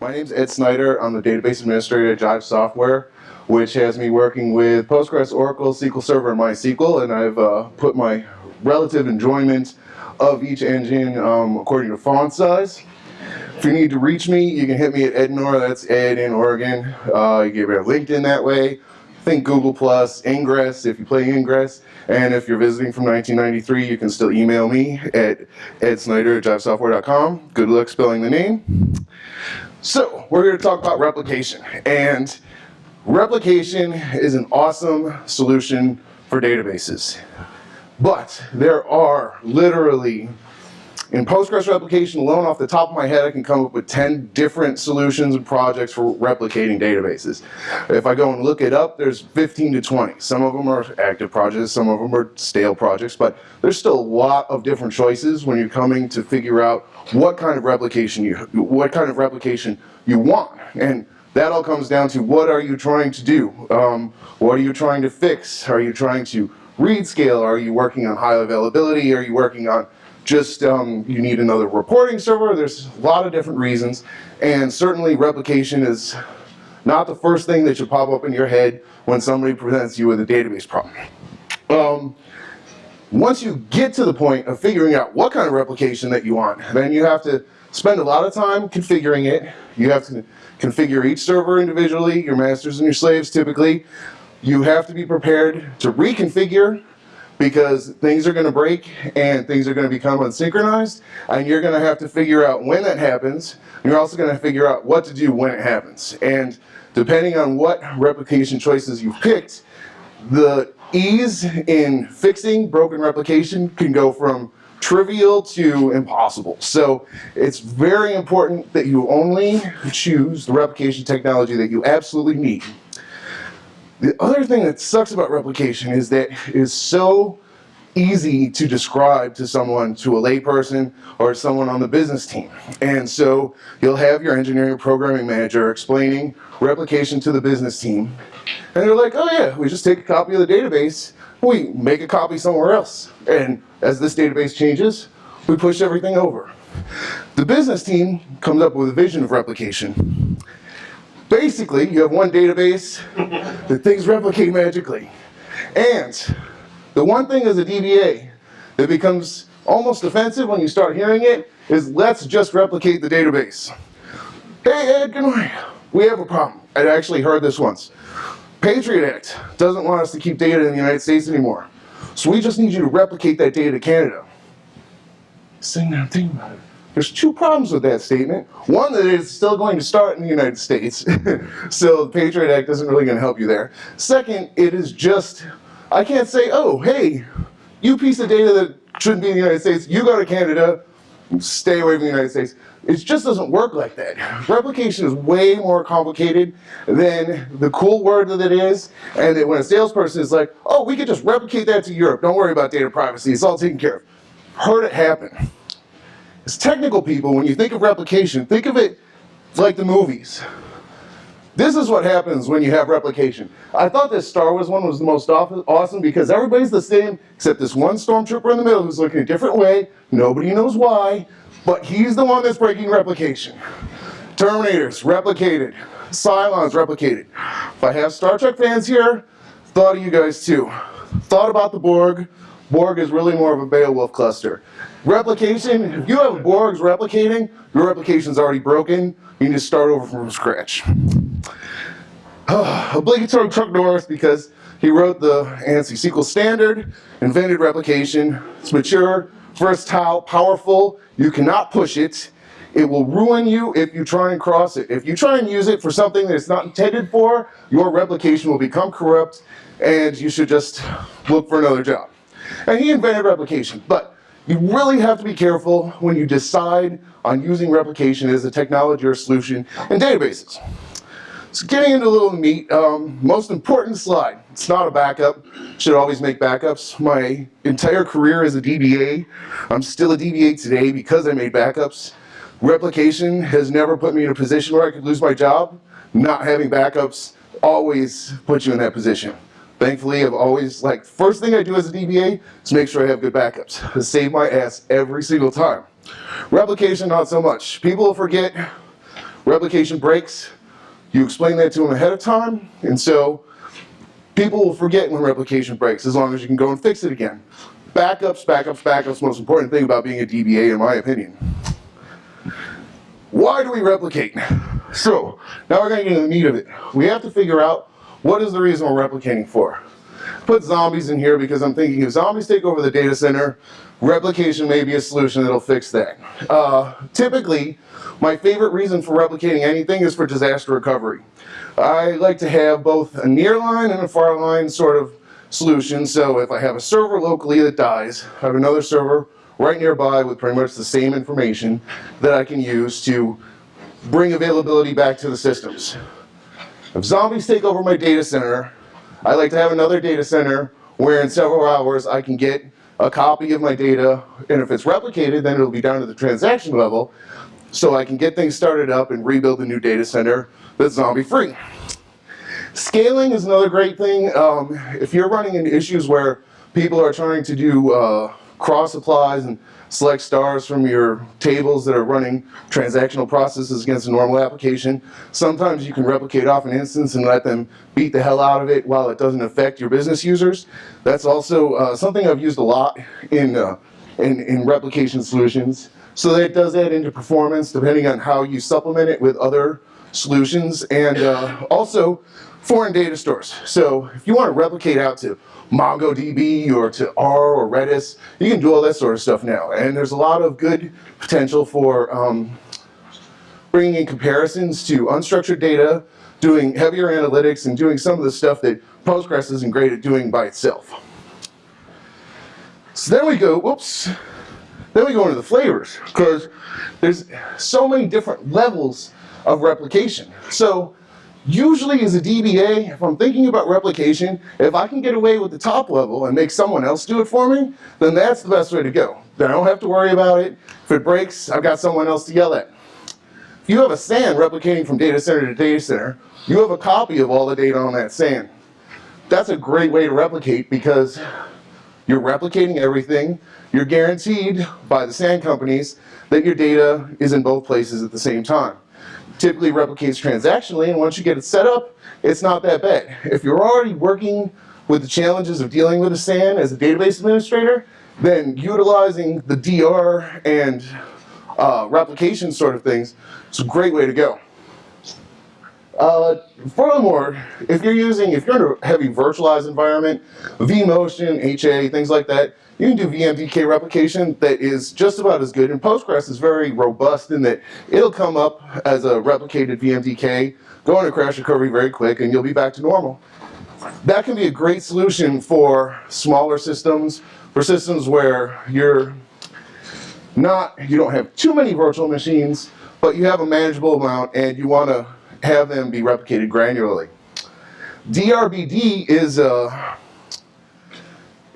My name's Ed Snyder. I'm the database administrator at Jive Software, which has me working with Postgres, Oracle, SQL Server, and MySQL, and I've uh, put my relative enjoyment of each engine um, according to font size. If you need to reach me, you can hit me at Ednor, that's Ed in Oregon. Uh, you get me on LinkedIn that way. Think Google Plus, Ingress if you play Ingress. And if you're visiting from 1993, you can still email me at edsnyder at jivesoftware.com. Good luck spelling the name. So, we're here to talk about replication. And replication is an awesome solution for databases. But there are literally in Postgres replication alone, off the top of my head, I can come up with 10 different solutions and projects for replicating databases. If I go and look it up, there's 15 to 20. Some of them are active projects, some of them are stale projects, but there's still a lot of different choices when you're coming to figure out what kind of replication you, what kind of replication you want. And that all comes down to what are you trying to do? Um, what are you trying to fix? Are you trying to read scale? Are you working on high availability? Are you working on just um, you need another reporting server. There's a lot of different reasons. And certainly replication is not the first thing that should pop up in your head when somebody presents you with a database problem. Um, once you get to the point of figuring out what kind of replication that you want, then you have to spend a lot of time configuring it. You have to configure each server individually, your masters and your slaves typically. You have to be prepared to reconfigure because things are going to break and things are going to become unsynchronized and you're going to have to figure out when that happens you're also going to figure out what to do when it happens and depending on what replication choices you've picked the ease in fixing broken replication can go from trivial to impossible. So it's very important that you only choose the replication technology that you absolutely need. The other thing that sucks about replication is that it is so easy to describe to someone, to a layperson or someone on the business team. And so you'll have your engineering programming manager explaining replication to the business team. And they're like, oh yeah, we just take a copy of the database, we make a copy somewhere else. And as this database changes, we push everything over. The business team comes up with a vision of replication basically, you have one database that things replicate magically. And the one thing as a DBA that becomes almost offensive when you start hearing it is let's just replicate the database. Hey Ed, good morning. We have a problem. I actually heard this once. Patriot Act doesn't want us to keep data in the United States anymore. So we just need you to replicate that data to Canada. Sing that thing about it. There's two problems with that statement. One, that it's still going to start in the United States. so the Patriot Act isn't really going to help you there. Second, it is just, I can't say, oh, hey, you piece of data that shouldn't be in the United States, you go to Canada, stay away from the United States. It just doesn't work like that. Replication is way more complicated than the cool word that it is, and that when a salesperson is like, oh, we could just replicate that to Europe, don't worry about data privacy, it's all taken care of. Heard it happen. As technical people, when you think of replication, think of it like the movies. This is what happens when you have replication. I thought this Star Wars one was the most awesome because everybody's the same except this one stormtrooper in the middle who's looking a different way. Nobody knows why, but he's the one that's breaking replication. Terminators, replicated. Cylons, replicated. If I have Star Trek fans here, thought of you guys too. Thought about the Borg. Borg is really more of a Beowulf cluster. Replication, if you have Borgs replicating, your replication's already broken. You need to start over from scratch. obligatory Chuck Norris because he wrote the ANSI SQL standard, invented replication. It's mature, versatile, powerful. You cannot push it. It will ruin you if you try and cross it. If you try and use it for something that it's not intended for, your replication will become corrupt and you should just look for another job. And he invented replication, but you really have to be careful when you decide on using replication as a technology or solution in databases. So getting into a little meat, um, most important slide. It's not a backup, should always make backups. My entire career as a DBA, I'm still a DBA today because I made backups. Replication has never put me in a position where I could lose my job. Not having backups always puts you in that position. Thankfully, I've always, like, first thing I do as a DBA is make sure I have good backups. Save my ass every single time. Replication, not so much. People forget replication breaks, you explain that to them ahead of time, and so people will forget when replication breaks as long as you can go and fix it again. Backups, backups, backups, most important thing about being a DBA in my opinion. Why do we replicate? So, now we're gonna get into the meat of it. We have to figure out what is the reason we're replicating for. Put zombies in here because I'm thinking if zombies take over the data center, replication may be a solution that'll fix that. Uh, typically, my favorite reason for replicating anything is for disaster recovery. I like to have both a near line and a far line sort of solution. So if I have a server locally that dies, I have another server right nearby with pretty much the same information that I can use to bring availability back to the systems. If zombies take over my data center, I like to have another data center where in several hours I can get a copy of my data, and if it's replicated, then it'll be down to the transaction level, so I can get things started up and rebuild a new data center that's zombie free. Scaling is another great thing. Um, if you're running into issues where people are trying to do uh, cross applies and select stars from your tables that are running transactional processes against a normal application. Sometimes you can replicate off an instance and let them beat the hell out of it while it doesn't affect your business users. That's also uh, something I've used a lot in, uh, in, in replication solutions. So that does add into performance depending on how you supplement it with other solutions and uh, also foreign data stores. So if you want to replicate out to MongoDB or to R or Redis. You can do all that sort of stuff now. And there's a lot of good potential for um, bringing in comparisons to unstructured data, doing heavier analytics, and doing some of the stuff that Postgres isn't great at doing by itself. So then we go, whoops, then we go into the flavors, because there's so many different levels of replication. So Usually as a DBA, if I'm thinking about replication, if I can get away with the top level and make someone else do it for me, then that's the best way to go. Then I don't have to worry about it. If it breaks, I've got someone else to yell at. If you have a SAN replicating from data center to data center, you have a copy of all the data on that SAN. That's a great way to replicate because you're replicating everything. You're guaranteed by the SAN companies that your data is in both places at the same time typically replicates transactionally, and once you get it set up, it's not that bad. If you're already working with the challenges of dealing with a SAN as a database administrator, then utilizing the DR and uh, replication sort of things is a great way to go. Uh, furthermore, if you're using, if you're in a heavy virtualized environment, vMotion, HA, things like that, you can do VMDK replication that is just about as good. And Postgres is very robust in that it'll come up as a replicated VMDK, go into crash recovery very quick, and you'll be back to normal. That can be a great solution for smaller systems, for systems where you're not, you don't have too many virtual machines, but you have a manageable amount and you want to have them be replicated granularly. DRBD is a,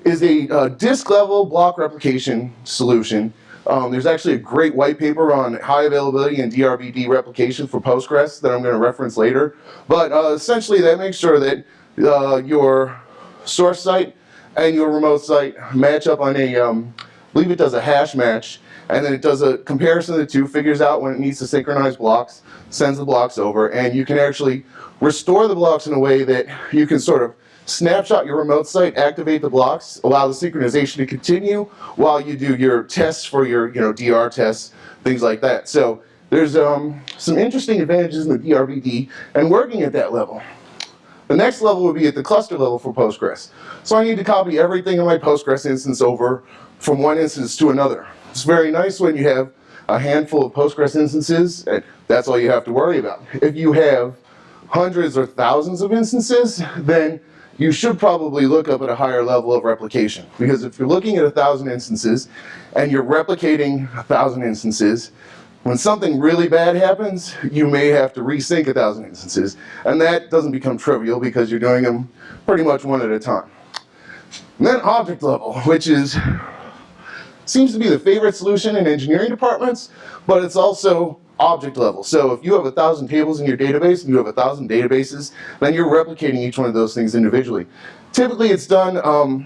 is a, a disk level block replication solution. Um, there's actually a great white paper on high availability and DRBD replication for Postgres that I'm going to reference later. But uh, essentially that makes sure that uh, your source site and your remote site match up on a, um, I believe it does a hash match and then it does a comparison of the two, figures out when it needs to synchronize blocks, sends the blocks over, and you can actually restore the blocks in a way that you can sort of snapshot your remote site, activate the blocks, allow the synchronization to continue while you do your tests for your you know DR tests, things like that. So there's um, some interesting advantages in the DRBD and working at that level. The next level would be at the cluster level for Postgres. So I need to copy everything in my Postgres instance over from one instance to another. It's very nice when you have a handful of Postgres instances, and that's all you have to worry about. If you have hundreds or thousands of instances, then you should probably look up at a higher level of replication. Because if you're looking at a thousand instances and you're replicating a thousand instances, when something really bad happens, you may have to resync a thousand instances. And that doesn't become trivial because you're doing them pretty much one at a time. And then object level, which is seems to be the favorite solution in engineering departments, but it's also object level. So if you have a thousand tables in your database and you have a thousand databases, then you're replicating each one of those things individually. Typically it's done, um,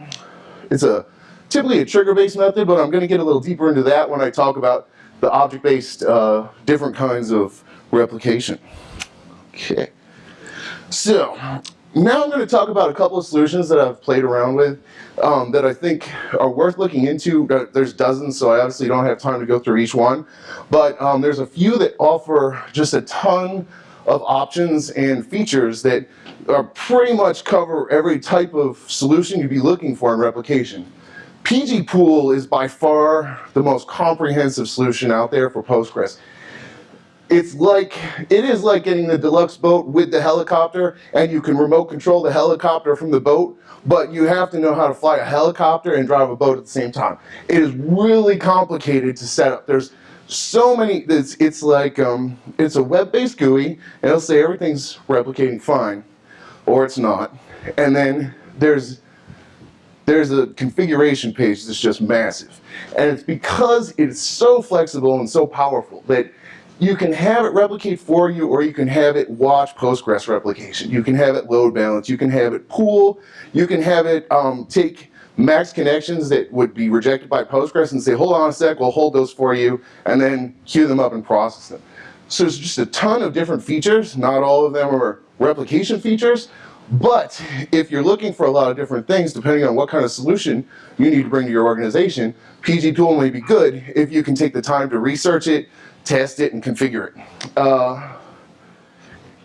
it's a typically a trigger-based method, but I'm going to get a little deeper into that when I talk about the object-based uh, different kinds of replication. Okay. So now I'm going to talk about a couple of solutions that I've played around with um, that I think are worth looking into. There's dozens, so I obviously don't have time to go through each one. But um, there's a few that offer just a ton of options and features that are pretty much cover every type of solution you'd be looking for in replication. pgpool is by far the most comprehensive solution out there for Postgres it's like, it is like getting the deluxe boat with the helicopter and you can remote control the helicopter from the boat, but you have to know how to fly a helicopter and drive a boat at the same time. It is really complicated to set up. There's so many, it's, it's like, um, it's a web-based GUI and it'll say everything's replicating fine, or it's not. And then there's there's a configuration page that's just massive. And it's because it's so flexible and so powerful that you can have it replicate for you or you can have it watch Postgres replication. You can have it load balance. You can have it pool. You can have it um, take max connections that would be rejected by Postgres and say, hold on a sec, we'll hold those for you, and then queue them up and process them. So there's just a ton of different features. Not all of them are replication features, but if you're looking for a lot of different things, depending on what kind of solution you need to bring to your organization, pgpool may be good if you can take the time to research it, test it, and configure it. Uh,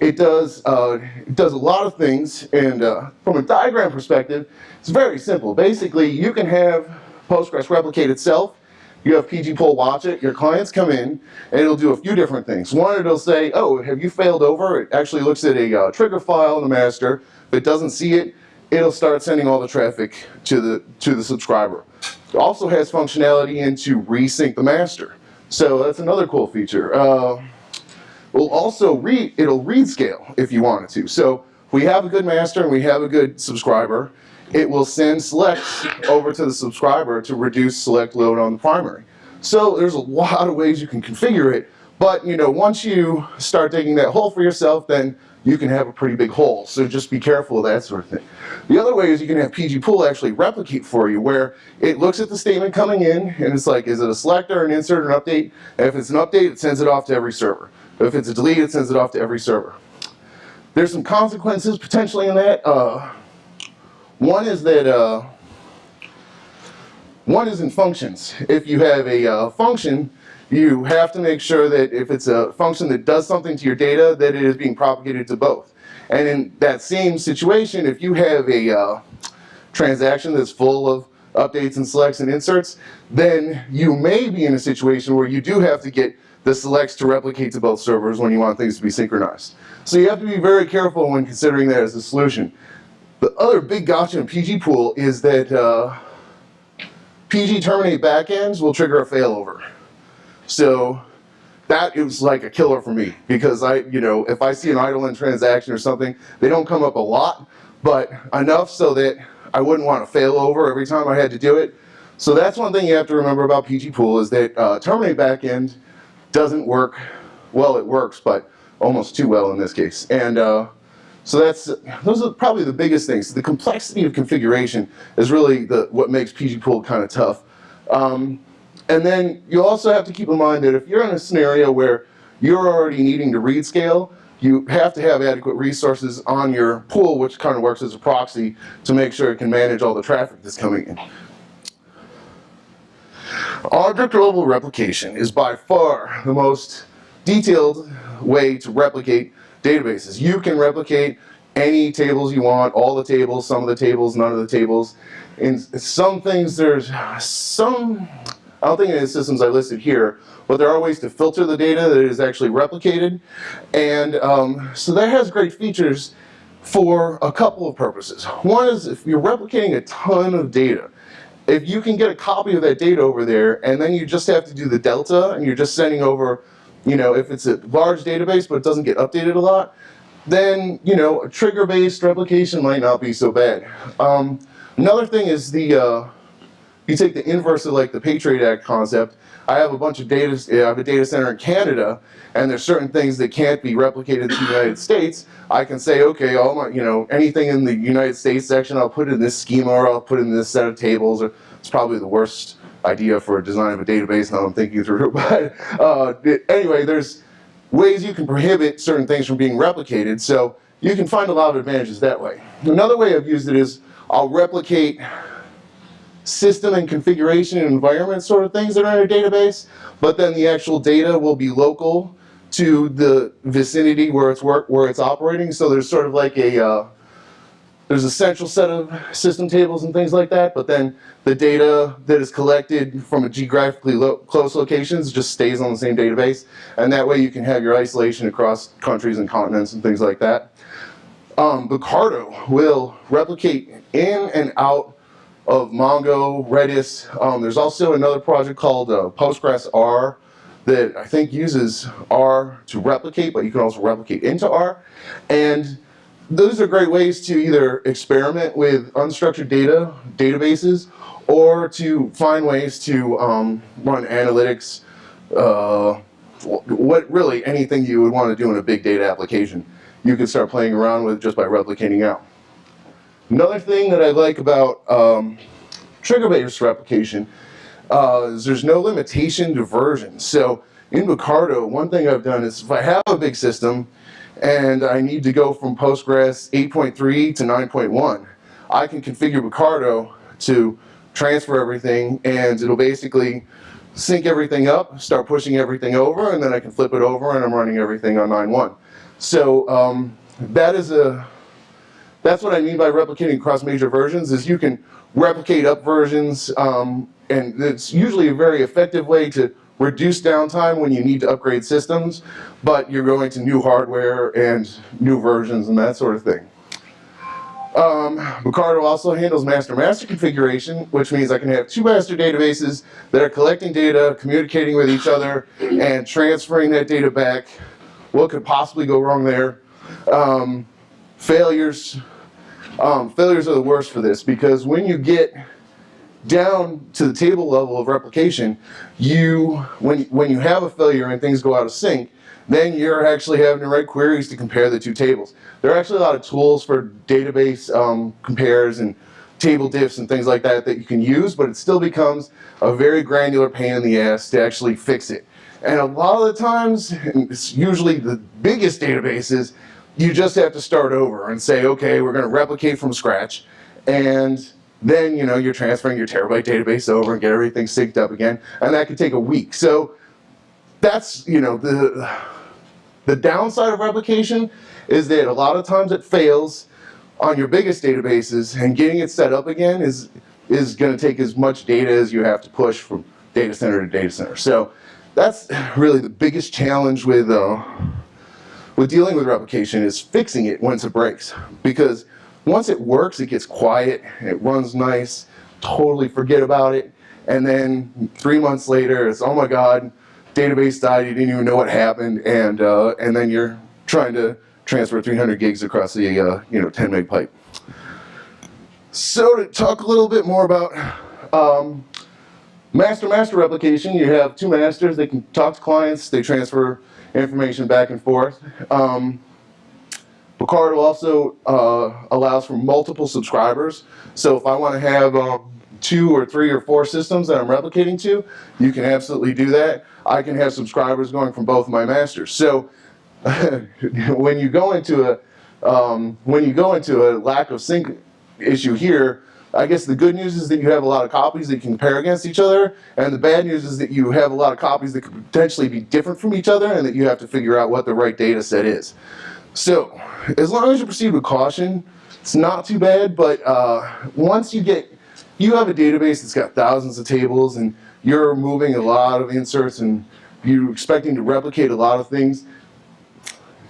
it does, uh, it does a lot of things, and uh, from a diagram perspective, it's very simple. Basically, you can have Postgres replicate itself, you have pgpool watch it, your clients come in, and it'll do a few different things. One, it'll say, oh, have you failed over? It actually looks at a uh, trigger file in the master. If it doesn't see it, it'll start sending all the traffic to the, to the subscriber. It also has functionality into resync the master. So that's another cool feature. Uh, we'll also read, it'll read scale if you wanted to. So we have a good master and we have a good subscriber, it will send select over to the subscriber to reduce select load on the primary. So there's a lot of ways you can configure it, but you know, once you start digging that hole for yourself, then you can have a pretty big hole. So just be careful of that sort of thing. The other way is you can have pgpool actually replicate for you where it looks at the statement coming in and it's like, is it a selector, an insert, or an update? And if it's an update, it sends it off to every server. If it's a delete, it sends it off to every server. There's some consequences potentially in that. Uh, one is that uh, one is in functions. If you have a uh, function you have to make sure that if it's a function that does something to your data, that it is being propagated to both. And in that same situation, if you have a uh, transaction that's full of updates and selects and inserts, then you may be in a situation where you do have to get the selects to replicate to both servers when you want things to be synchronized. So you have to be very careful when considering that as a solution. The other big gotcha in pgpool is that uh, PG terminate backends will trigger a failover. So that was like a killer for me because I, you know, if I see an idle in transaction or something, they don't come up a lot, but enough so that I wouldn't want to fail over every time I had to do it. So that's one thing you have to remember about pgpool is that uh, terminate backend doesn't work, well it works, but almost too well in this case. And uh, so that's, those are probably the biggest things. The complexity of configuration is really the, what makes pgpool kind of tough. Um, and then you also have to keep in mind that if you're in a scenario where you're already needing to read scale, you have to have adequate resources on your pool, which kind of works as a proxy to make sure it can manage all the traffic that's coming in. Object level replication is by far the most detailed way to replicate databases. You can replicate any tables you want, all the tables, some of the tables, none of the tables. In some things, there's some I don't think any of the systems I listed here, but there are ways to filter the data that is actually replicated. And um, so that has great features for a couple of purposes. One is if you're replicating a ton of data, if you can get a copy of that data over there and then you just have to do the delta and you're just sending over, you know, if it's a large database but it doesn't get updated a lot, then, you know, a trigger-based replication might not be so bad. Um, another thing is the, uh, you take the inverse of like the Patriot Act concept, I have a bunch of data, I have a data center in Canada, and there's certain things that can't be replicated to the United States. I can say, okay, all my, you know, anything in the United States section, I'll put in this schema, or I'll put in this set of tables, or It's probably the worst idea for a design of a database now I'm thinking through. But uh, anyway, there's ways you can prohibit certain things from being replicated. So you can find a lot of advantages that way. Another way I've used it is I'll replicate system and configuration and environment sort of things that are in a database, but then the actual data will be local to the vicinity where it's work where it's operating. So there's sort of like a uh, there's a central set of system tables and things like that, but then the data that is collected from a geographically lo close locations just stays on the same database, and that way you can have your isolation across countries and continents and things like that. Um, Bucardo will replicate in and out of Mongo, Redis. Um, there's also another project called uh, Postgres R that I think uses R to replicate, but you can also replicate into R. And those are great ways to either experiment with unstructured data, databases, or to find ways to um, run analytics, uh, what really anything you would want to do in a big data application. You can start playing around with just by replicating out. Another thing that I like about um, trigger-based replication uh, is there's no limitation to versions. So in Bucardo, one thing I've done is if I have a big system and I need to go from Postgres 8.3 to 9.1, I can configure Bucardo to transfer everything and it'll basically sync everything up, start pushing everything over, and then I can flip it over and I'm running everything on 9.1. So um, that is a that's what I mean by replicating across major versions is you can replicate up versions um, and it's usually a very effective way to reduce downtime when you need to upgrade systems, but you're going to new hardware and new versions and that sort of thing. Um, also handles master-master configuration, which means I can have two master databases that are collecting data, communicating with each other, and transferring that data back. What could possibly go wrong there? Um, failures, um, failures are the worst for this because when you get down to the table level of replication, you when when you have a failure and things go out of sync, then you're actually having to write queries to compare the two tables. There are actually a lot of tools for database um, compares and table diffs and things like that that you can use, but it still becomes a very granular pain in the ass to actually fix it. And a lot of the times, it's usually the biggest databases, you just have to start over and say, okay, we're going to replicate from scratch. And then, you know, you're transferring your terabyte database over and get everything synced up again. And that could take a week. So that's, you know, the, the downside of replication is that a lot of times it fails on your biggest databases and getting it set up again is, is going to take as much data as you have to push from data center to data center. So that's really the biggest challenge with, uh, with dealing with replication is fixing it once it breaks. Because once it works, it gets quiet, it runs nice, totally forget about it, and then three months later, it's, oh my God, database died, you didn't even know what happened, and, uh, and then you're trying to transfer 300 gigs across the uh, you know 10 meg pipe. So to talk a little bit more about um, master-master replication, you have two masters, they can talk to clients, they transfer information back and forth. Um, also uh, allows for multiple subscribers. So if I want to have um, two or three or four systems that I'm replicating to, you can absolutely do that. I can have subscribers going from both my masters. So when you go into a um, when you go into a lack of sync issue here, I guess the good news is that you have a lot of copies that you can compare against each other, and the bad news is that you have a lot of copies that could potentially be different from each other and that you have to figure out what the right data set is. So, as long as you proceed with caution, it's not too bad, but uh, once you get, you have a database that's got thousands of tables and you're moving a lot of inserts and you're expecting to replicate a lot of things,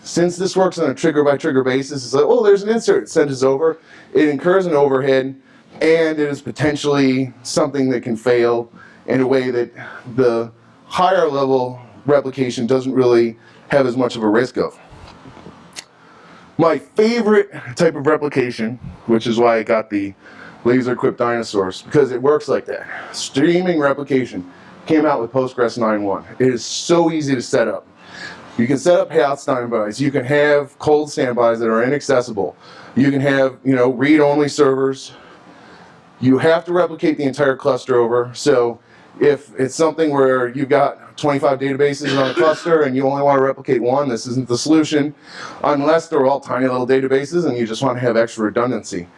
since this works on a trigger by trigger basis, it's like, oh, there's an insert, send us over. It incurs an overhead and it is potentially something that can fail in a way that the higher level replication doesn't really have as much of a risk of. My favorite type of replication, which is why I got the laser equipped dinosaurs, because it works like that. Streaming replication came out with Postgres 9.1. It is so easy to set up. You can set up hot standbys. You can have cold standbys that are inaccessible. You can have, you know, read-only servers. You have to replicate the entire cluster over. So if it's something where you've got 25 databases on a cluster and you only want to replicate one, this isn't the solution, unless they're all tiny little databases and you just want to have extra redundancy.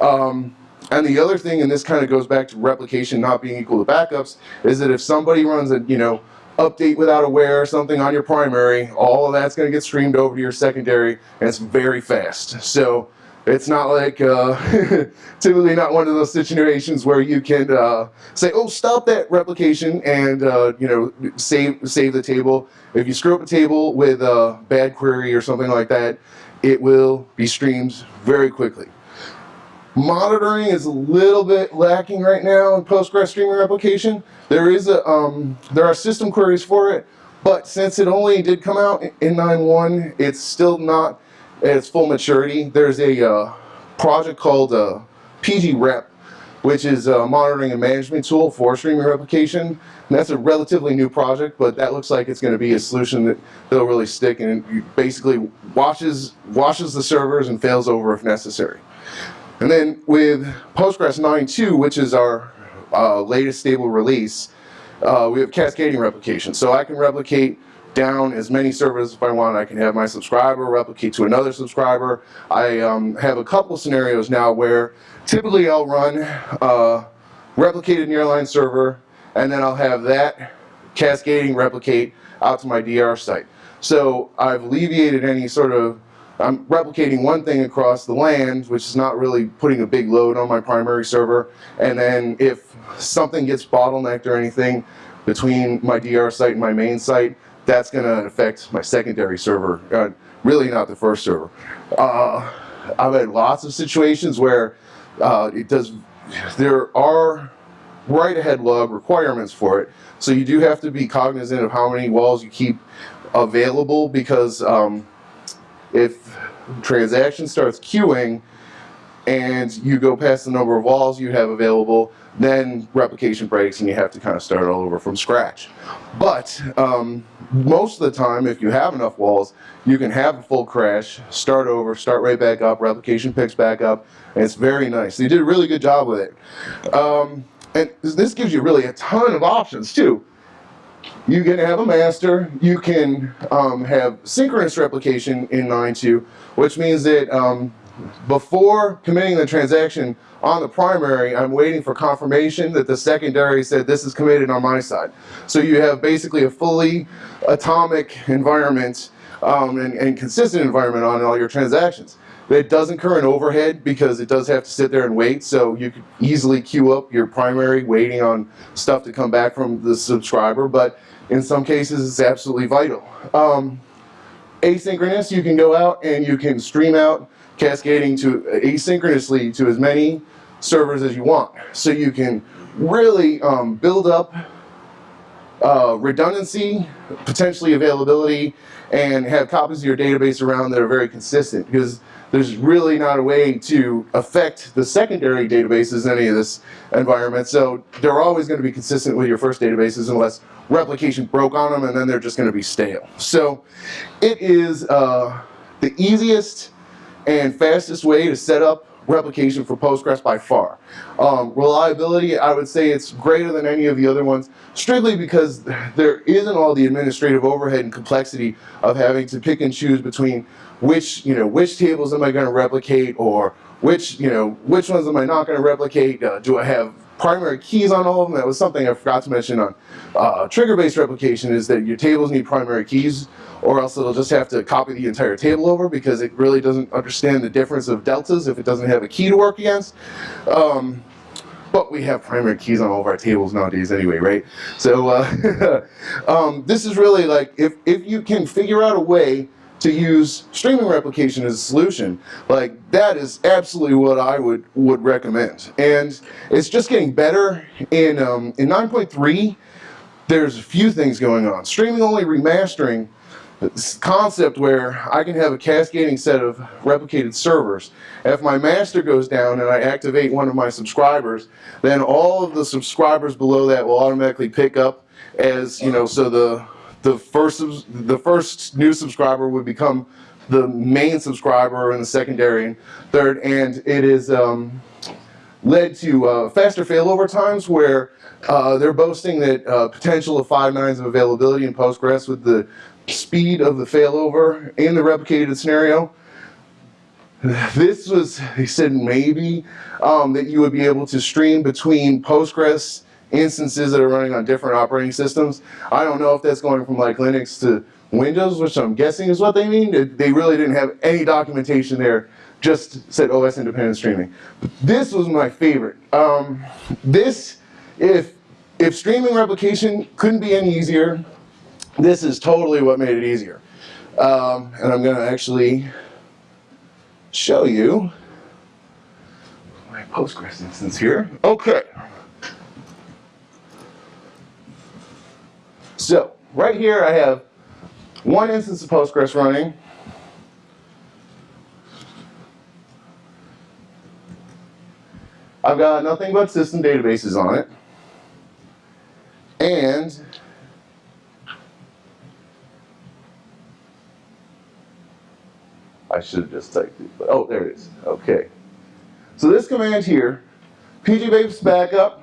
Um, and the other thing, and this kind of goes back to replication not being equal to backups, is that if somebody runs a, you know, update without aware or something on your primary, all of that's going to get streamed over to your secondary, and it's very fast. So it's not like, uh, typically not one of those situations where you can uh, say, oh, stop that replication and, uh, you know, save, save the table. If you screw up a table with a bad query or something like that, it will be streamed very quickly. Monitoring is a little bit lacking right now in Postgres streaming replication. There is a, um, there are system queries for it, but since it only did come out in 9.1, it's still not at its full maturity. There's a uh, project called uh, pgrep, which is a monitoring and management tool for streaming replication. And that's a relatively new project, but that looks like it's going to be a solution that that'll really stick and basically washes washes the servers and fails over if necessary. And then with Postgres 9.2, which is our uh, latest stable release, uh, we have cascading replication. So I can replicate down as many servers if I want. I can have my subscriber replicate to another subscriber. I um, have a couple scenarios now where typically I'll run replicated nearline server and then I'll have that cascading replicate out to my DR site. So I've alleviated any sort of I'm replicating one thing across the land, which is not really putting a big load on my primary server. And then if something gets bottlenecked or anything between my DR site and my main site, that's going to affect my secondary server, uh, really not the first server. Uh, I've had lots of situations where uh, it does, there are write-ahead log requirements for it. So you do have to be cognizant of how many WALs you keep available because um, if transaction starts queuing and you go past the number of WALs you have available, then replication breaks and you have to kind of start all over from scratch. But um, most of the time, if you have enough WALs, you can have a full crash, start over, start right back up, replication picks back up, and it's very nice. They did a really good job with it. Um, and this gives you really a ton of options too. You can have a master, you can um, have synchronous replication in 9.2, which means that um, before committing the transaction on the primary, I'm waiting for confirmation that the secondary said this is committed on my side. So you have basically a fully atomic environment um, and, and consistent environment on all your transactions. It does incur an overhead because it does have to sit there and wait, so you could easily queue up your primary waiting on stuff to come back from the subscriber, but in some cases it's absolutely vital. Um, asynchronous, you can go out and you can stream out cascading to asynchronously to as many servers as you want. So you can really um, build up uh, redundancy, potentially availability, and have copies of your database around that are very consistent because there's really not a way to affect the secondary databases in any of this environment. So they're always going to be consistent with your first databases unless replication broke on them and then they're just going to be stale. So it is uh, the easiest and fastest way to set up replication for Postgres by far. Um, reliability, I would say it's greater than any of the other ones, strictly because there isn't all the administrative overhead and complexity of having to pick and choose between which, you know, which tables am I going to replicate or which, you know, which ones am I not going to replicate? Uh, do I have primary keys on all of them? That was something I forgot to mention on uh, trigger-based replication is that your tables need primary keys or else it'll just have to copy the entire table over because it really doesn't understand the difference of deltas if it doesn't have a key to work against. Um, but we have primary keys on all of our tables nowadays anyway, right? So uh, um, this is really like, if, if you can figure out a way to use streaming replication as a solution, like that is absolutely what I would would recommend. And it's just getting better. In um, in 9.3, there's a few things going on. Streaming only remastering concept where I can have a cascading set of replicated servers. If my master goes down and I activate one of my subscribers, then all of the subscribers below that will automatically pick up as, you know, so the the first the first new subscriber would become the main subscriber and the secondary and third and it is um, led to uh, faster failover times where uh, they're boasting that uh, potential of five nines of availability in Postgres with the speed of the failover in the replicated scenario. This was, he said maybe, um, that you would be able to stream between Postgres instances that are running on different operating systems. I don't know if that's going from like Linux to Windows, which I'm guessing is what they mean. They really didn't have any documentation there, just said OS independent streaming. This was my favorite. Um, this, if, if streaming replication couldn't be any easier, this is totally what made it easier. Um, and I'm gonna actually show you my Postgres instance here. Okay. So, right here I have one instance of Postgres running. I've got nothing but system databases on it. And I should have just typed it, but oh, there it is. Okay. So this command here, pgbase backup,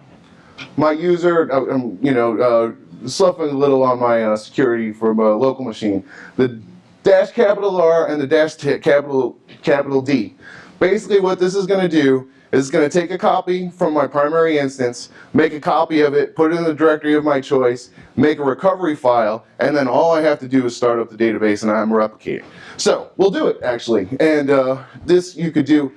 my user, uh, um, you know, uh, sloughing a little on my uh, security for my local machine. The dash capital R and the dash capital capital D. Basically what this is going to do is it's going to take a copy from my primary instance, make a copy of it, put it in the directory of my choice, make a recovery file, and then all I have to do is start up the database and I'm replicating. So we'll do it actually. And uh, this you could do.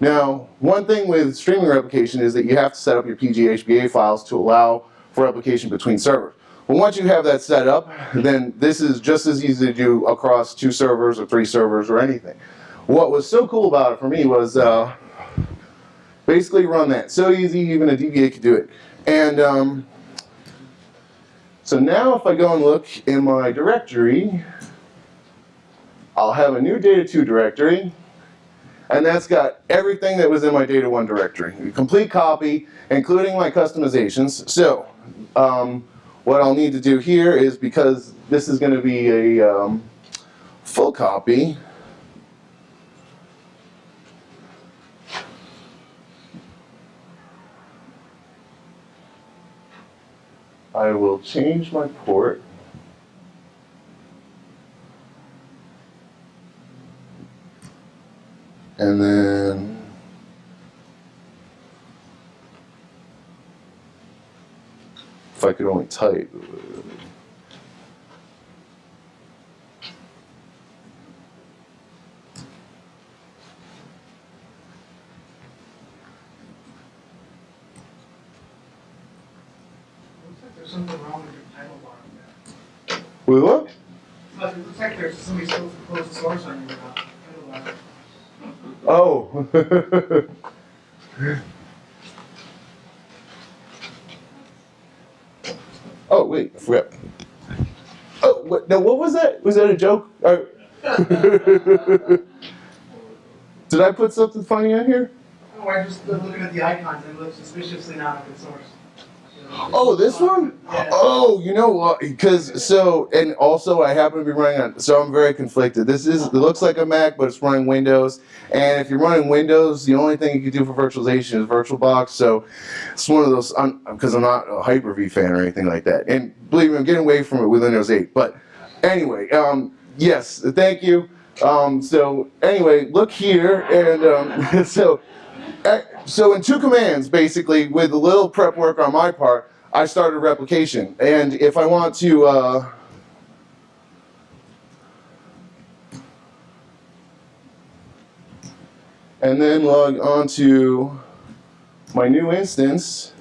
Now, one thing with streaming replication is that you have to set up your PGHBA files to allow for replication between servers. Well, once you have that set up, then this is just as easy to do across two servers or three servers or anything. What was so cool about it for me was uh, basically run that. So easy, even a DBA could do it. And um, so now if I go and look in my directory, I'll have a new data 2 directory, and that's got everything that was in my data 1 directory. A complete copy, including my customizations. So um, what I'll need to do here is because this is going to be a um, full copy, I will change my port. And then if I could only type. There's something wrong with your title bar there. With what? But it looks like there's somebody supposed to source on your uh, oh wait, I forgot. Oh, what, now what was that? Was that a joke? Or- Did I put something funny on here? Oh, I'm just looking at the icons and it looks suspiciously not open source. Oh, this one? Yeah. Oh, you know what? Because so, and also I happen to be running on. So I'm very conflicted. This is it looks like a Mac, but it's running Windows. And if you're running Windows, the only thing you can do for virtualization is VirtualBox. So it's one of those. Because I'm, not a Hyper-V fan or anything like that. And believe me, I'm getting away from it with Windows 8. But anyway, um, yes, thank you. Um, so anyway, look here, and um, so. Uh, so in two commands, basically, with a little prep work on my part, I started replication. And if I want to, uh, and then log on to my new instance,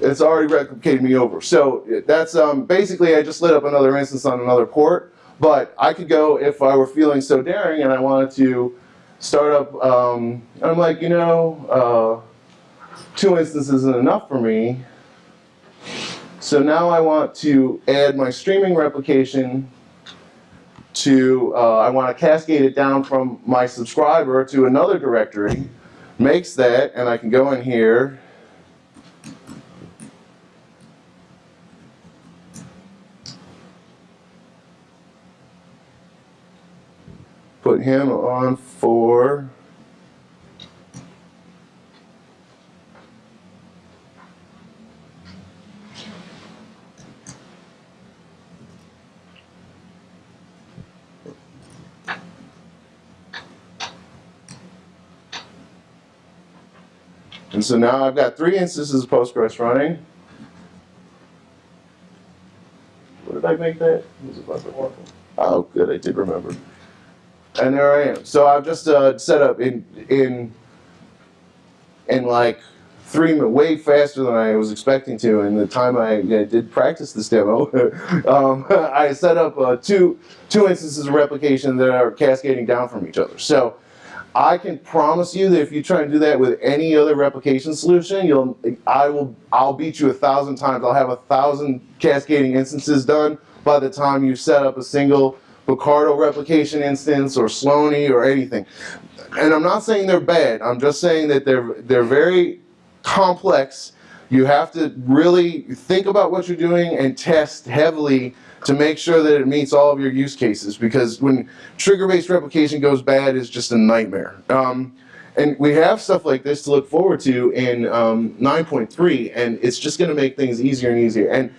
it's already replicated me over. So that's um, basically, I just lit up another instance on another port, but I could go, if I were feeling so daring and I wanted to startup, um, I'm like, you know, uh, two instances isn't enough for me. So now I want to add my streaming replication to, uh, I want to cascade it down from my subscriber to another directory. Makes that, and I can go in here. him on for And so now I've got three instances of Postgres running. What did I make that? Oh, good, I did remember. And there I am. So I've just uh, set up in in in like three way faster than I was expecting to. And the time I did practice this demo, um, I set up uh, two two instances of replication that are cascading down from each other. So I can promise you that if you try and do that with any other replication solution, you'll I will I'll beat you a thousand times. I'll have a thousand cascading instances done by the time you set up a single Bucardo replication instance or Slony or anything. And I'm not saying they're bad. I'm just saying that they're they're very complex. You have to really think about what you're doing and test heavily to make sure that it meets all of your use cases because when trigger-based replication goes bad, it's just a nightmare. Um, and we have stuff like this to look forward to in um, 9.3, and it's just going to make things easier and easier. And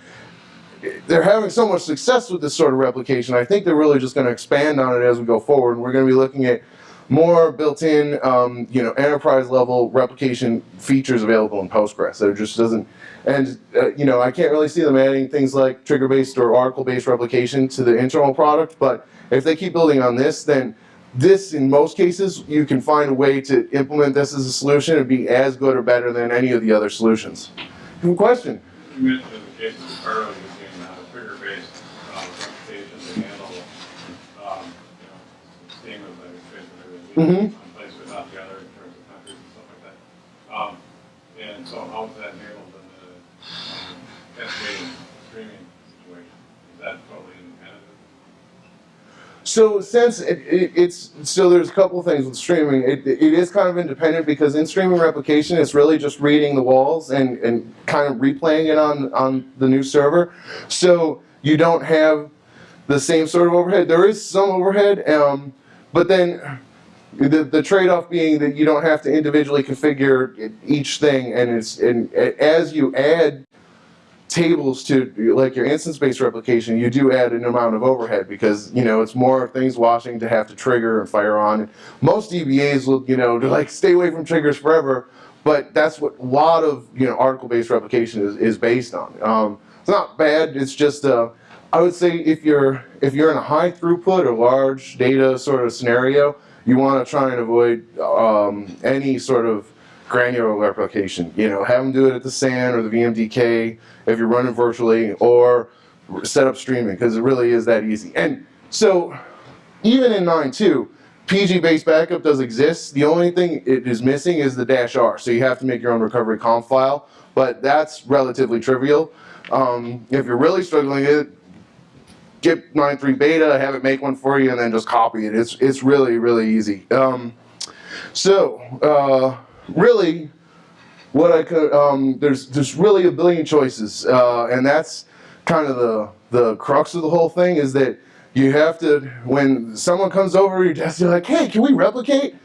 they're having so much success with this sort of replication. I think they're really just going to expand on it as we go forward. We're going to be looking at more built-in, um, you know, enterprise-level replication features available in Postgres. So it just doesn't, and uh, you know, I can't really see them adding things like trigger-based or Oracle-based replication to the internal product. But if they keep building on this, then this, in most cases, you can find a way to implement this as a solution and be as good or better than any of the other solutions. Good question. You mentioned in the case of Bucardo using uh, trigger-based uh, replication to handle, um, you know, steam of the trace of everything. Mhm. One place without the other in terms of countries and stuff like that. Um, and so how is that handled in the um, cascading streaming situation? Is that totally independent? So since it, it, it's so there's a couple of things with streaming. It, it is kind of independent because in streaming replication, it's really just reading the WALs and, and kind of replaying it on on the new server. So you don't have the same sort of overhead. There is some overhead, um, but then the, the trade-off being that you don't have to individually configure each thing, and it's and as you add tables to like your instance-based replication, you do add an amount of overhead because you know it's more things watching to have to trigger and fire on. Most DBAs will you know like stay away from triggers forever, but that's what a lot of you know article-based replication is, is based on. Um, it's not bad. It's just uh, I would say if you're if you're in a high throughput or large data sort of scenario, you want to try and avoid um, any sort of granular replication. You know, have them do it at the SAN or the VMDK if you're running virtually, or set up streaming because it really is that easy. And so, even in 9.2, pg_basebackup does exist. The only thing it is missing is the dash R. So you have to make your own recovery conf file, but that's relatively trivial. Um, if you're really struggling, it get 9.3 beta, have it make one for you, and then just copy it. It's it's really really easy. Um, so uh, really, what I could um, there's there's really a billion choices, uh, and that's kind of the the crux of the whole thing is that you have to when someone comes over your desk, you're like, hey, can we replicate?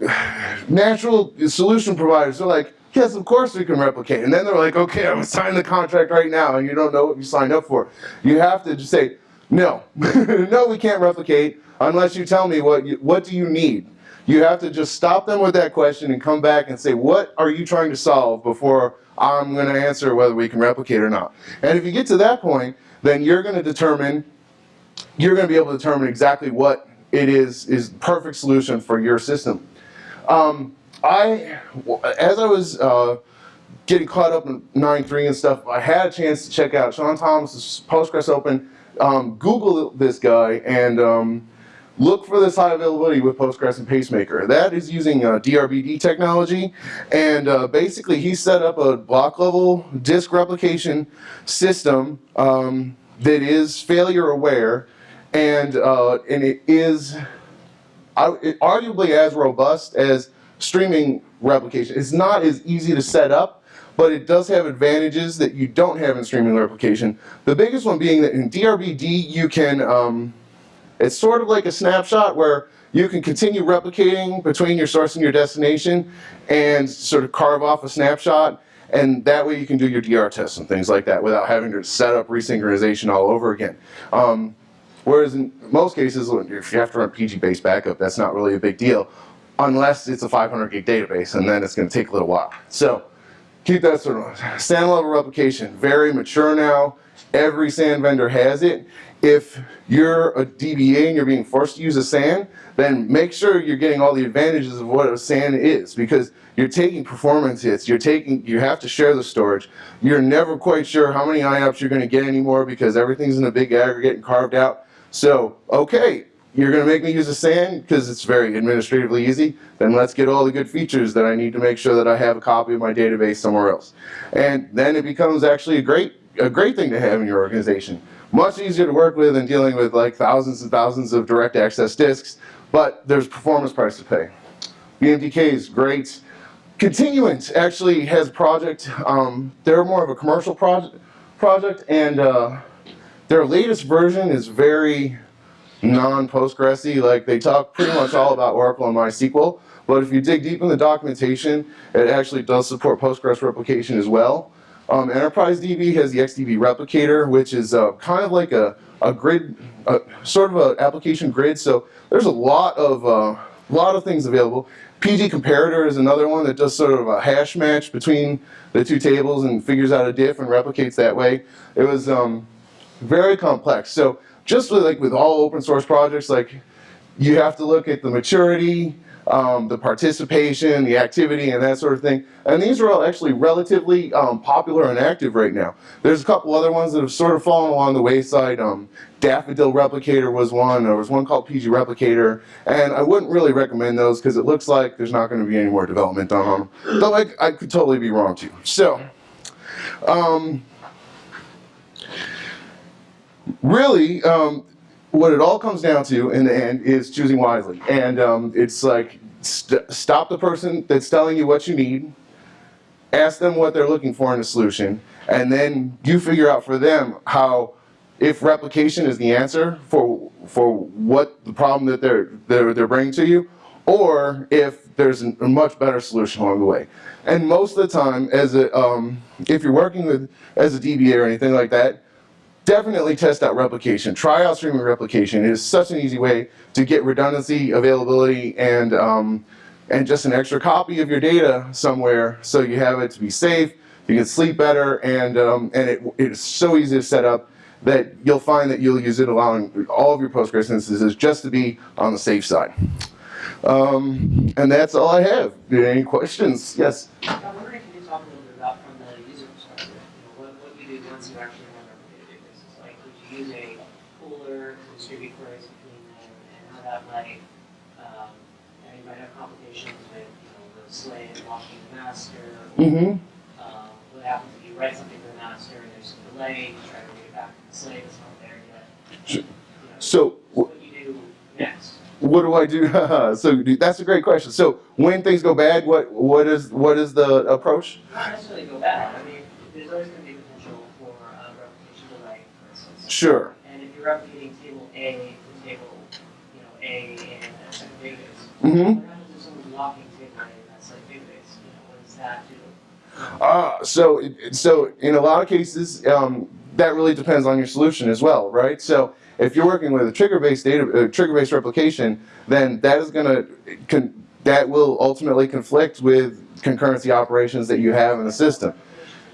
Natural solution providers they're like, yes, of course we can replicate, and then they're like, okay, I'm gonna the contract right now, and you don't know what you signed up for. You have to just say, no, no, we can't replicate unless you tell me what you, what do you need. You have to just stop them with that question and come back and say, what are you trying to solve before I'm going to answer whether we can replicate or not. And if you get to that point, then you're going to determine, you're going to be able to determine exactly what it is is the perfect solution for your system. Um, I, as I was uh, getting caught up in 9-3 and stuff, I had a chance to check out Shaun Thomas's Postgres Open. Um, Google this guy and um, look for this high availability with Postgres and Pacemaker. That is using uh, DRBD technology, and uh, basically he set up a block level disk replication system um, that is failure aware, and uh, and it is I- it- arguably as robust as streaming replication. It's not as easy to set up, but it does have advantages that you don't have in streaming replication. The biggest one being that in DRBD you can, um, it's sort of like a snapshot where you can continue replicating between your source and your destination and sort of carve off a snapshot and that way you can do your DR tests and things like that without having to set up resynchronization all over again. Um, Whereas in most cases, if you have to run pg_basebackup, that's not really a big deal. Unless it's a 500 gig database, and then it's going to take a little while. So keep that sort of SAN level replication, very mature now. Every SAN vendor has it. If you're a DBA and you're being forced to use a SAN, then make sure you're getting all the advantages of what a SAN is because you're taking performance hits, you're taking, you have to share the storage. You're never quite sure how many IOPS you're gonna get anymore because everything's in a big aggregate and carved out. So, okay, you're gonna make me use a SAN because it's very administratively easy, then let's get all the good features that I need to make sure that I have a copy of my database somewhere else. And then it becomes actually a great, a great thing to have in your organization. Much easier to work with than dealing with like thousands and thousands of direct access disks, but there's performance price to pay. VMDK is great. Continuent actually has a project, um, they're more of a commercial project, project and uh, their latest version is very non-Postgresy. Like they talk pretty much all about Oracle and MySQL, but if you dig deep in the documentation, it actually does support Postgres replication as well. Um, Enterprise DB has the XDB replicator, which is uh, kind of like a, a grid, uh, sort of an application grid. So there's a lot of uh, lot of things available. PG comparator is another one that does sort of a hash match between the two tables and figures out a diff and replicates that way. It was um, very complex. So just with, like with all open source projects, like you have to look at the maturity, um, the participation, the activity, and that sort of thing. And these are all actually relatively um, popular and active right now. There's a couple other ones that have sort of fallen along the wayside. Um, Daffodil Replicator was one. There was one called PG Replicator. And I wouldn't really recommend those because it looks like there's not going to be any more development on them. Though I, I could totally be wrong too. So, um, really, um, what it all comes down to in the end is choosing wisely. And um, it's like st stop the person that's telling you what you need, ask them what they're looking for in a solution, and then you figure out for them how, if replication is the answer for for what the problem that they're they're, they're bringing to you, or if there's a much better solution along the way. And most of the time, as a um, if you're working with as a DBA or anything like that, definitely test out replication. Try out streaming replication. It is such an easy way to get redundancy, availability, and um, and just an extra copy of your data somewhere so you have it to be safe, you can sleep better, and um, and it, it's so easy to set up that you'll find that you'll use it allowing all of your Postgres instances just to be on the safe side. Um, and that's all I have. Any questions? Yes? I'm wondering, can you talk a little bit about from the user perspective, you know, what, what you do once you actually run our databases? Like, would you use a pooler to distribute queries between them, and how that might, um, you know, you might have complications with, you know, the slave locking the master, or, Mm-hmm. um, what happens if you write something to the master and there's some delay, you try to read it back to the slave, it's not there yet. Sure. You know, So, what you do next? What do I do? so that's a great question. So when things go bad, what what is what is the approach? Not necessarily go bad, I mean, there's always gonna be potential for, uh, replication delay, for instance. Sure. And if you're replicating table A to table, you know, A in a second database, Mm-hmm. what happens if someone's locking table A in that second database? You know, what does that do? Uh, so so in a lot of cases, um, that really depends on your solution as well, right? So if you're working with a trigger-based data uh, trigger-based replication, then that is going to that will ultimately conflict with concurrency operations that you have in the system.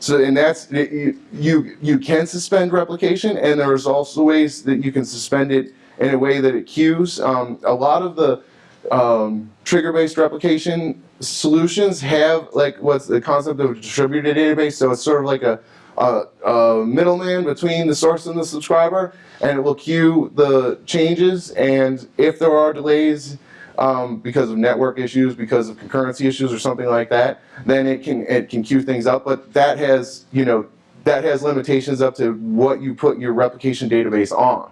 So, and that's, you, you, you can suspend replication, and there's also ways that you can suspend it in a way that it queues. Um, a lot of the um, trigger-based replication solutions have like what's the concept of a distributed database, so it's sort of like a, a, a middleman between the source and the subscriber, and it will queue the changes, and if there are delays, um, because of network issues, because of concurrency issues or something like that, then it can it can queue things up. But that has you know that has limitations up to what you put your replication database on,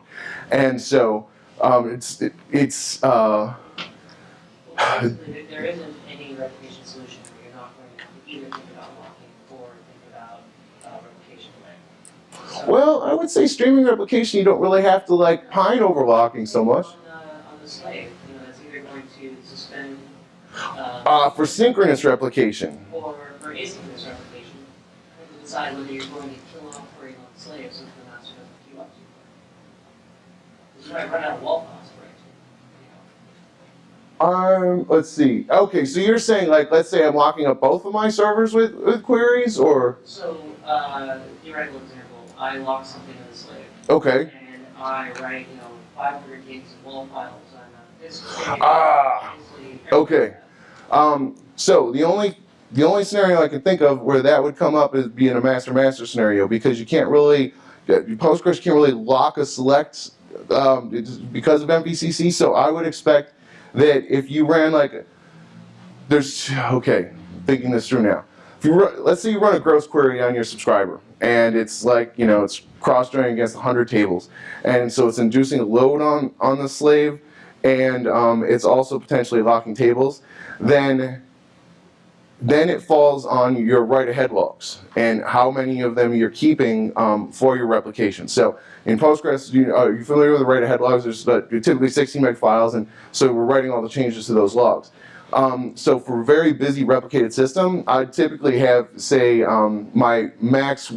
and so um, it's it, it's uh, Well, there- isn't any replication solution where you're not going to either think about locking or think about, uh, replication delay. So- well I would say streaming replication you don't really have to like pine over locking so much. On the, on the slave, you know, that's either going to suspend, uh, Uh, for synchronous replication. or for asynchronous replication, you have to decide whether you're going to kill off query on the slave so that the master doesn't queue up too quick. This might run out of WAL cost, right? You know. Um, let's see. Okay, so you're saying like, let's say I'm locking up both of my servers with, with queries, or So, uh, theoretical example, I lock something in the slave, okay, and I write, you know, five hundred gigs of WAL files on a disk. Ah, okay. um, so the only the only scenario I can think of where that would come up is be in a master master scenario because you can't really Postgres can't really lock a select um, because of MVCC. So I would expect that if you ran like there's okay thinking this through now. If you run, let's say you run a gross query on your subscriber and it's like you know it's cross joining against 100 tables, and so it's inducing a load on on the slave, and um, it's also potentially locking tables, then then it falls on your write ahead logs and how many of them you're keeping um, for your replication. So in Postgres, you, are you familiar with the write ahead logs? There's uh, typically 16 meg files, and so we're writing all the changes to those logs. Um, so for a very busy replicated system, I typically have, say, um, my max,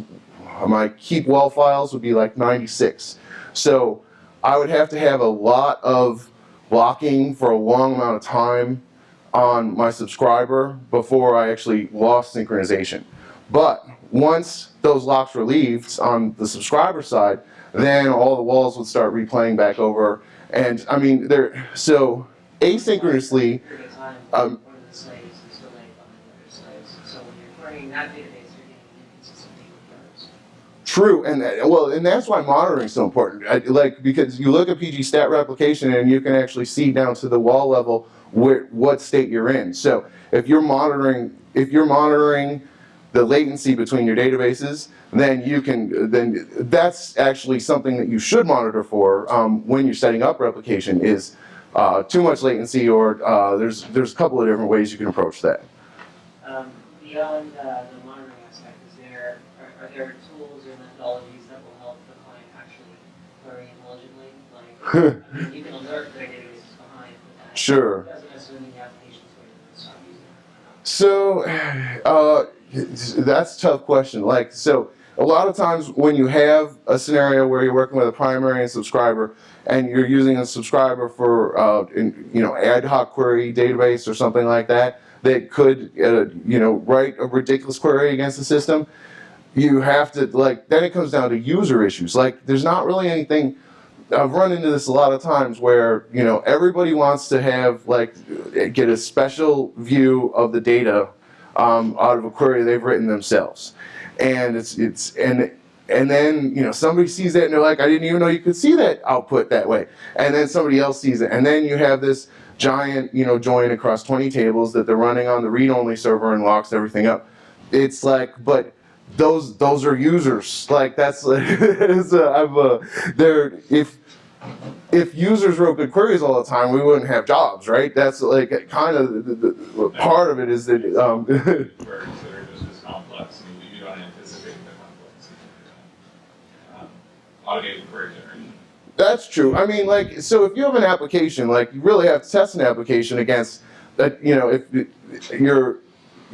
my keep well files would be like 96. So I would have to have a lot of blocking for a long amount of time on my subscriber before I actually lost synchronization. But once those locks were relieved on the subscriber side, then all the WALs would start replaying back over. And I mean, they're so asynchronously. Period of time, Um, one of the slaves is delayed behind the other slaves, so when you're querying that database, you're getting inconsistent errors. True, and that- well, and that's why monitoring is so important. I, like because you look at PG stat replication and you can actually see down to the WAL level where what state you're in. So if you're monitoring, if you're monitoring the latency between your databases, then you can then that's actually something that you should monitor for um, when you're setting up replication is uh, too much latency or uh, there's there's a couple of different ways you can approach that. Um, beyond, uh, the monitoring aspect, is there, are, are there tools or methodologies that will help the client actually query intelligently? Like, I mean, you can alert their database behind, Sure. doesn't necessarily mean the application's going to stop using it. So, uh, that's a tough question. Like, so a lot of times when you have a scenario where you're working with a primary and subscriber, and you're using a subscriber for, uh, in, you know, ad hoc query database or something like that, that could, uh, you know, write a ridiculous query against the system, you have to like. Then it comes down to user issues. Like, there's not really anything. I've run into this a lot of times where you know everybody wants to have like get a special view of the data um, out of a query they've written themselves, and it's it's and and then you know somebody sees that and they're like I didn't even know you could see that output that way, and then somebody else sees it, and then you have this giant you know join across 20 tables that they're running on the read-only server and locks everything up. It's like but those those are users like that's it's, uh, I'm uh, there if if users wrote good queries all the time we wouldn't have jobs right that's like kind of the, the, the part of it is that um, Queries that are just as complex, and you you don't anticipate the complexity. Um, Automated query generation. That's true. I mean, like, so if you have an application, like, you really have to test an application against that. You know, if you're,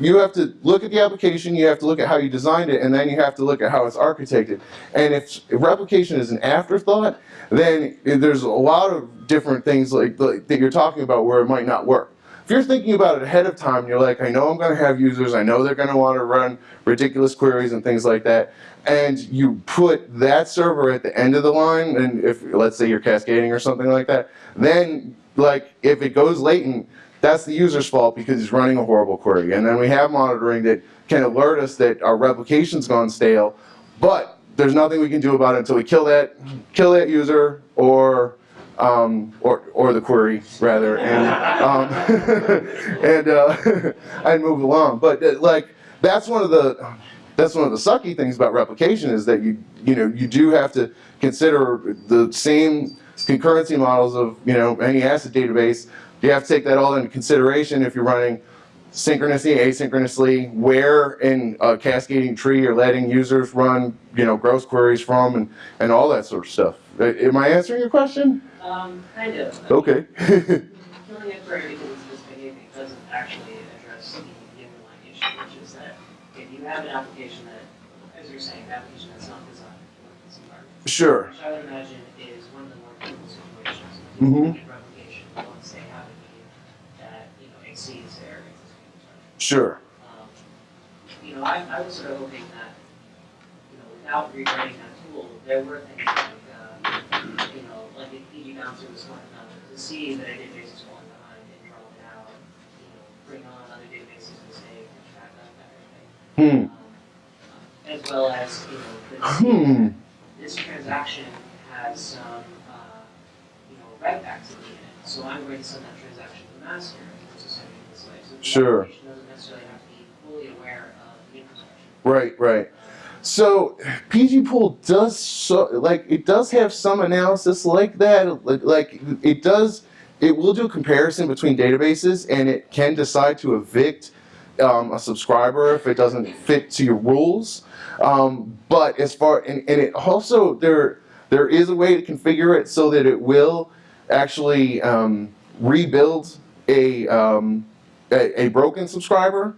you have to look at the application, you have to look at how you designed it, and then you have to look at how it's architected. And if replication is an afterthought, then there's a lot of different things like, like that you're talking about where it might not work. If you're thinking about it ahead of time, you're like, I know I'm going to have users, I know they're going to want to run ridiculous queries and things like that, and you put that server at the end of the line, and if let's say you're cascading or something like that, then like if it goes latent, that's the user's fault because he's running a horrible query. And then we have monitoring that can alert us that our replication's gone stale, but there's nothing we can do about it until we kill that kill that user or um, or or the query rather, and um, and uh, and move along. But uh, like that's one of the that's one of the sucky things about replication is that you you know you do have to consider the same concurrency models of you know any ACID database. You have to take that all into consideration if you're running synchronously, asynchronously, where in a cascading tree you're letting users run you know gross queries from, and and all that sort of stuff. Am I answering your question? Um, kind of. Okay. Killing a query because it's misbehaving doesn't actually address the underlying issue, which is that if you have an application that, as you're saying, an application that's not designed for this environment. sure. Which I would imagine is one of the more critical situations. Mhm. Sure. Um, You know, I, I was sort of hoping that, you know, without rewriting that tool, there were things like, uh, you know, like if PG Bouncer was smart enough to see that a database is falling behind and draw it out, you know, bring on other databases and say, track that, that kind of thing. Hmm. Um, As well as, you know, see Hmm. this transaction has some, uh, you know, writebacks in the end, so I'm going to send that transaction to the master Sure. doesn't necessarily have to be fully aware of the. Right, right. So PG Pool does so like it does have some analysis like that. Like, like it does, it will do a comparison between databases and it can decide to evict um, a subscriber if it doesn't fit to your rules. Um, but as far and, and it also there there is a way to configure it so that it will actually um, rebuild a, um, a a broken subscriber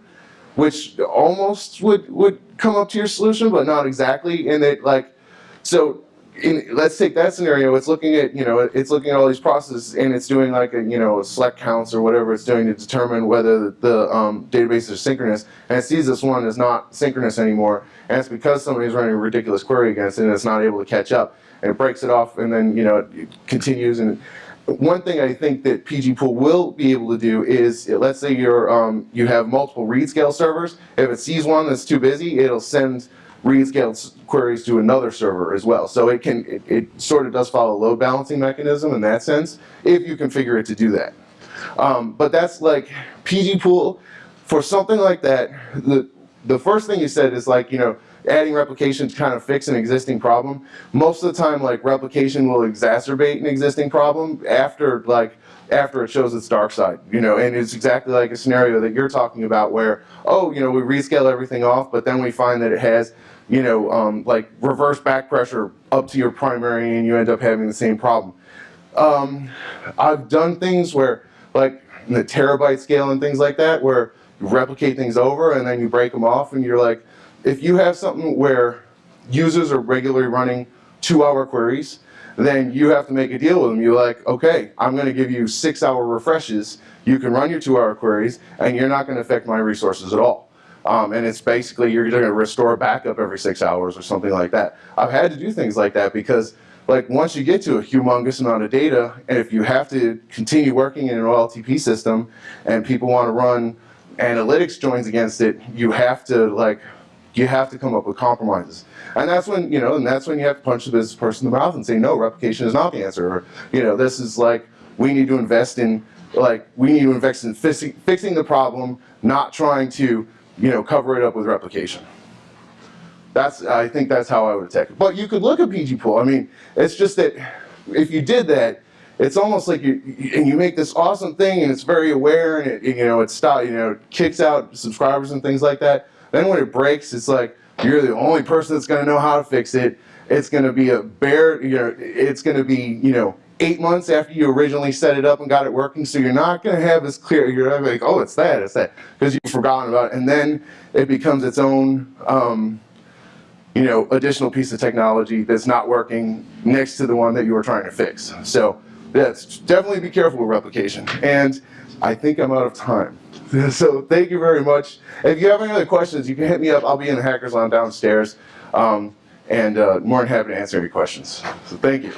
which almost would would come up to your solution, but not exactly. And it like, so in, let's take that scenario. It's looking at you know it's looking at all these processes and it's doing like a you know select counts or whatever it's doing to determine whether the, um, database is synchronous. And it sees this one is not synchronous anymore, and it's because somebody's running a ridiculous query against it and it's not able to catch up. And it breaks it off, and then you know it continues and one thing I think that PG Pool will be able to do is, let's say you're, um, you have multiple read scale servers. If it sees one that's too busy, it'll send read scale queries to another server as well. So it can, it, it sort of does follow a load balancing mechanism in that sense, if you configure it to do that. Um, but that's like PG Pool, for something like that, the, the first thing you said is like, you know, adding replication to kind of fix an existing problem. Most of the time, like replication will exacerbate an existing problem after like after it shows its dark side, you know, and it's exactly like a scenario that you're talking about where, oh, you know, we rescale everything off, but then we find that it has, you know, um, like reverse back pressure up to your primary and you end up having the same problem. Um, I've done things where, like in the terabyte scale and things like that, where you replicate things over and then you break them off and you're like, if you have something where users are regularly running two hour queries, then you have to make a deal with them. You're like, okay, I'm going to give you six hour refreshes. You can run your two hour queries and you're not going to affect my resources at all. Um, and it's basically you're going to restore a backup every six hours or something like that. I've had to do things like that because like once you get to a humongous amount of data and if you have to continue working in an OLTP system and people want to run analytics joins against it, you have to like you have to come up with compromises. And that's when, you know, and that's when you have to punch the business person in the mouth and say, no, replication is not the answer. Or, you know, this is like, we need to invest in, like, we need to invest in fixing, fixing the problem, not trying to, you know, cover it up with replication. That's, I think that's how I would attack it. But you could look at PG pool. I mean, it's just that if you did that, it's almost like you, and you make this awesome thing and it's very aware and it, you know, it stop, you know, kicks out subscribers and things like that. Then when it breaks, it's like you're the only person that's going to know how to fix it. It's going to be a bare, you know, it's going to be, you know, eight months after you originally set it up and got it working. So you're not going to have as clear, you're like, oh, it's that, it's that, because you've forgotten about it. And then it becomes its own, um, you know, additional piece of technology that's not working next to the one that you were trying to fix. So yes, definitely be careful with replication. And I think I'm out of time. So thank you very much. If you have any other questions, you can hit me up. I'll be in the Hackers Lounge downstairs. Um, and uh, more than happy to answer any questions. So thank you.